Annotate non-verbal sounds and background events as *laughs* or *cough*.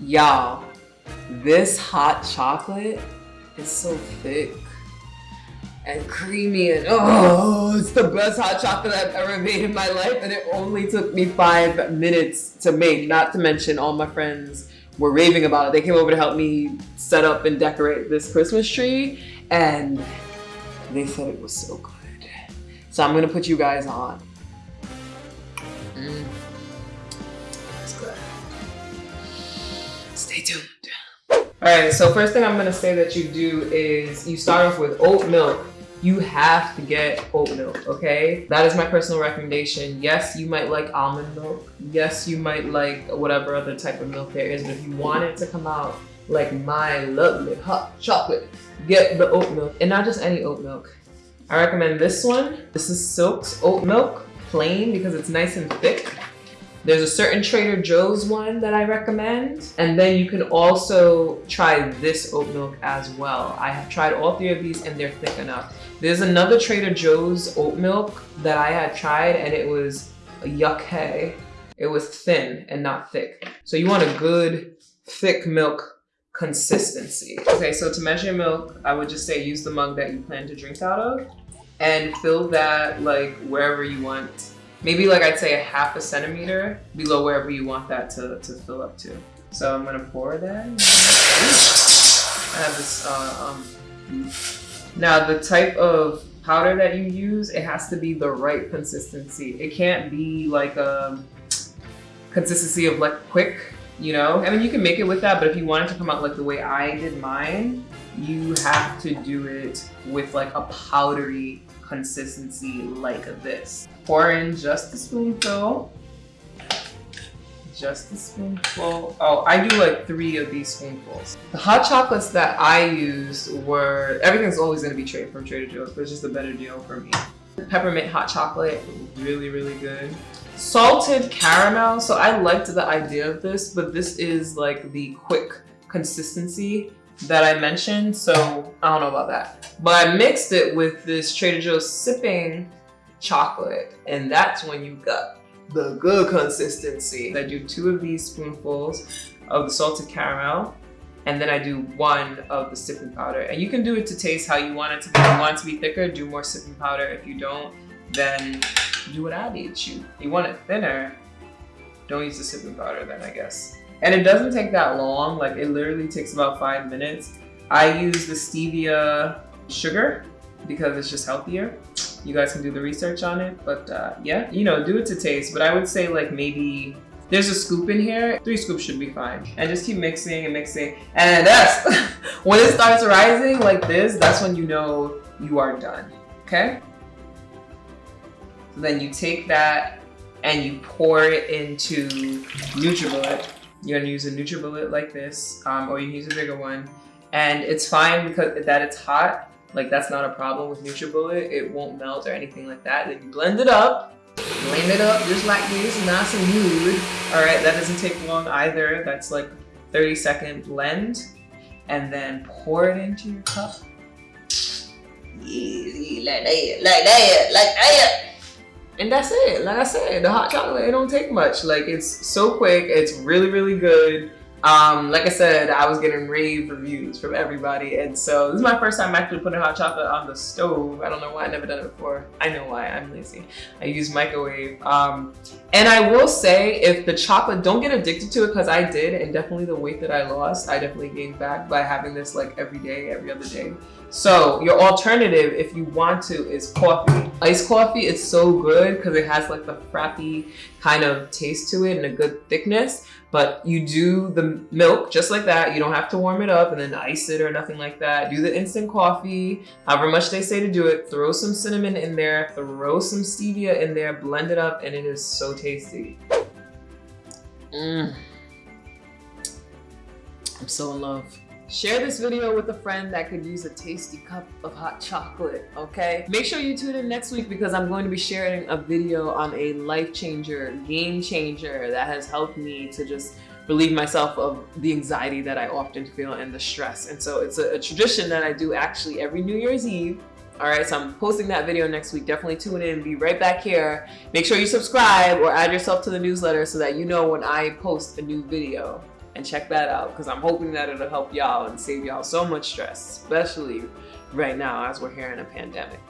Y'all, this hot chocolate is so thick and creamy and oh, it's the best hot chocolate I've ever made in my life. And it only took me five minutes to make, not to mention all my friends were raving about it. They came over to help me set up and decorate this Christmas tree and they said it was so good. So I'm gonna put you guys on. Stay tuned. All right, so first thing I'm gonna say that you do is you start off with oat milk you have to get oat milk, okay? That is my personal recommendation. Yes, you might like almond milk. Yes, you might like whatever other type of milk there is, but if you want it to come out like my lovely hot chocolate, get the oat milk and not just any oat milk. I recommend this one. This is Silk's oat milk, plain because it's nice and thick. There's a certain Trader Joe's one that I recommend. And then you can also try this oat milk as well. I have tried all three of these and they're thick enough. There's another Trader Joe's oat milk that I had tried and it was yuck hey. It was thin and not thick. So you want a good thick milk consistency. Okay, so to measure milk, I would just say use the mug that you plan to drink out of and fill that like wherever you want. Maybe like I'd say a half a centimeter below wherever you want that to, to fill up to. So I'm gonna pour that. I have this uh, um, now the type of powder that you use, it has to be the right consistency. It can't be like a consistency of like quick, you know? I mean, you can make it with that, but if you want it to come out like the way I did mine, you have to do it with like a powdery consistency like this. Pour in just a spoonful just a spoonful. Oh, I do like three of these spoonfuls. The hot chocolates that I used were, everything's always gonna be trade from Trader Joe's, but it's just a better deal for me. Peppermint hot chocolate, really, really good. Salted caramel, so I liked the idea of this, but this is like the quick consistency that I mentioned, so I don't know about that. But I mixed it with this Trader Joe's sipping chocolate, and that's when you got the good consistency. I do two of these spoonfuls of the salted caramel and then I do one of the sipping powder. And you can do it to taste how you want it to be. If you want it to be thicker, do more sipping powder. If you don't, then do what I did you. You want it thinner, don't use the sipping powder then I guess. And it doesn't take that long, like it literally takes about five minutes. I use the stevia sugar because it's just healthier you guys can do the research on it. But uh, yeah, you know, do it to taste. But I would say like maybe there's a scoop in here. Three scoops should be fine. And just keep mixing and mixing. And that's, *laughs* when it starts rising like this, that's when you know you are done, okay? So then you take that and you pour it into NutriBullet. You're gonna use a NutriBullet like this, um, or you can use a bigger one. And it's fine because that it's hot, like that's not a problem with NutriBullet. It won't melt or anything like that. Then you blend it up, blend it up just like this, nice and good. All right, that doesn't take long either. That's like 30 second blend. And then pour it into your cup. Like that, like that, like that. And that's it. Like I said, the hot chocolate, it don't take much. Like it's so quick. It's really, really good. Um, like I said, I was getting rave reviews from everybody. And so this is my first time actually putting hot chocolate on the stove. I don't know why I never done it before. I know why, I'm lazy. I use microwave. Um, and I will say if the chocolate, don't get addicted to it because I did and definitely the weight that I lost, I definitely gained back by having this like every day, every other day. So your alternative, if you want to, is coffee. Iced coffee is so good because it has like the frappy kind of taste to it and a good thickness. But you do the milk just like that. You don't have to warm it up and then ice it or nothing like that. Do the instant coffee, however much they say to do it. Throw some cinnamon in there, throw some stevia in there, blend it up, and it is so tasty. Mmm. I'm so in love. Share this video with a friend that could use a tasty cup of hot chocolate, okay? Make sure you tune in next week because I'm going to be sharing a video on a life changer, game changer that has helped me to just relieve myself of the anxiety that I often feel and the stress. And so it's a, a tradition that I do actually every New Year's Eve. All right, so I'm posting that video next week. Definitely tune in, be right back here. Make sure you subscribe or add yourself to the newsletter so that you know when I post a new video. And check that out because I'm hoping that it'll help y'all and save y'all so much stress, especially right now as we're here in a pandemic.